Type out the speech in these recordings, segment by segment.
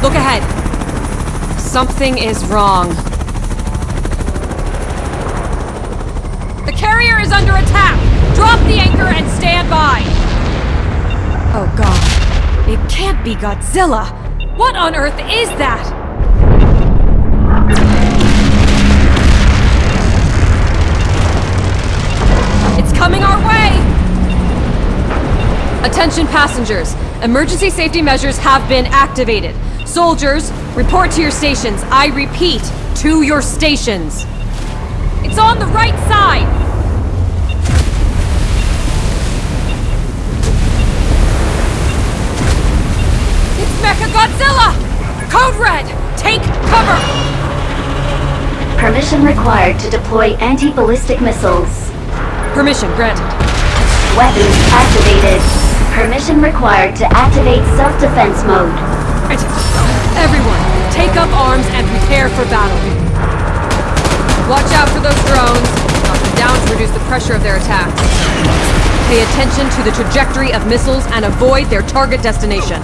Look ahead. Something is wrong. The carrier is under attack! Drop the anchor and stand by! Oh god. It can't be Godzilla! What on earth is that? It's coming our way! Attention passengers. Emergency safety measures have been activated. Soldiers, report to your stations. I repeat, to your stations. It's on the right side! It's Mechagodzilla! Code Red! Take cover! Permission required to deploy anti-ballistic missiles. Permission granted. Weapons activated. Permission required to activate self-defense mode. Granted. Everyone, take up arms and prepare for battle. Watch out for those drones. Knock them down to reduce the pressure of their attacks. Pay attention to the trajectory of missiles and avoid their target destination.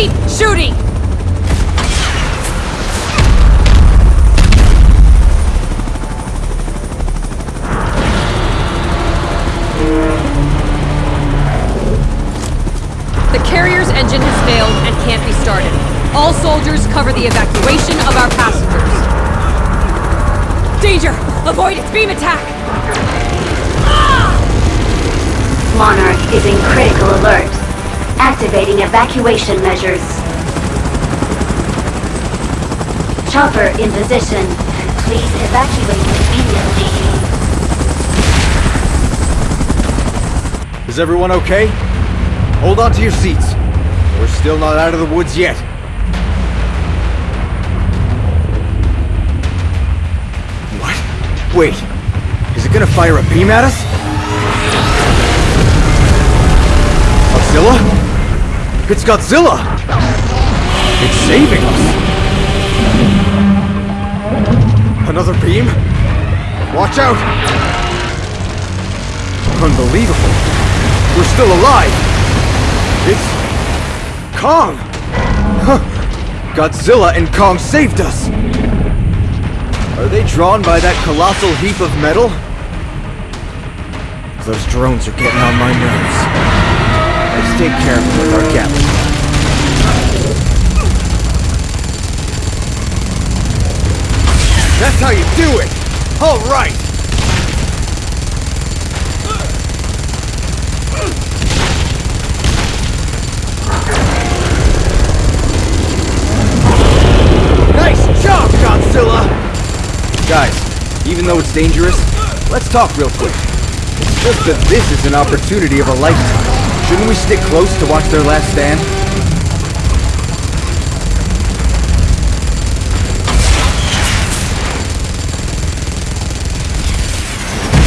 Keep shooting! The carrier's engine has failed and can't be started. All soldiers cover the evacuation of our passengers. Danger! Avoid its beam attack! Monarch is in critical alert. Activating evacuation measures. Chopper in position. Please evacuate immediately. Is everyone okay? Hold on to your seats. We're still not out of the woods yet. What? Wait. Is it gonna fire a beam at us? Godzilla? It's Godzilla! It's saving us! Another beam? Watch out! Unbelievable! We're still alive! It's... Kong! Huh. Godzilla and Kong saved us! Are they drawn by that colossal heap of metal? Those drones are getting on my nerves. Let's stay careful with our Gatling. That's how you do it! Alright! Nice job, Godzilla! Guys, even though it's dangerous, let's talk real quick. It's just that this is an opportunity of a lifetime. Shouldn't we stick close to watch their last stand?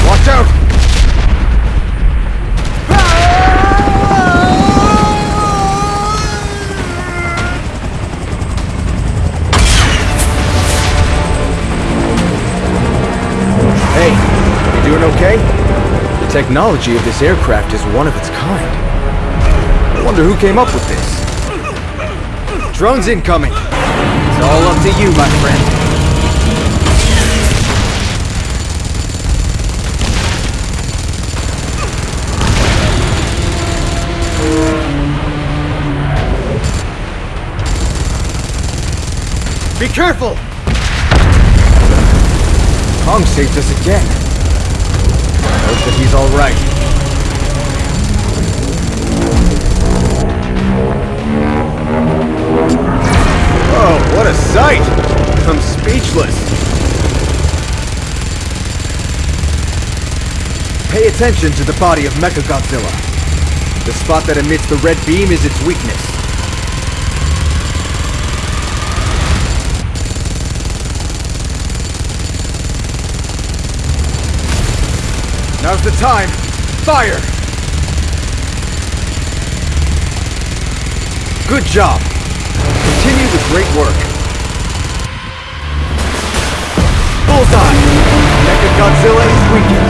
Watch out! Hey, you doing okay? The technology of this aircraft is one of its kind. I wonder who came up with this. Drones incoming. It's all up to you, my friend. Be careful! Kong saved us again. Hope that he's alright. attention to the body of Mechagodzilla. The spot that emits the red beam is its weakness. Now's the time! Fire! Good job! Continue the great work. Bullseye! Mechagodzilla is weakened.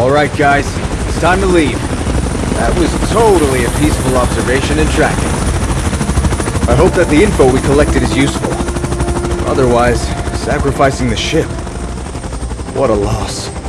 Alright guys, it's time to leave. That was totally a peaceful observation and tracking. I hope that the info we collected is useful. Otherwise, sacrificing the ship. What a loss.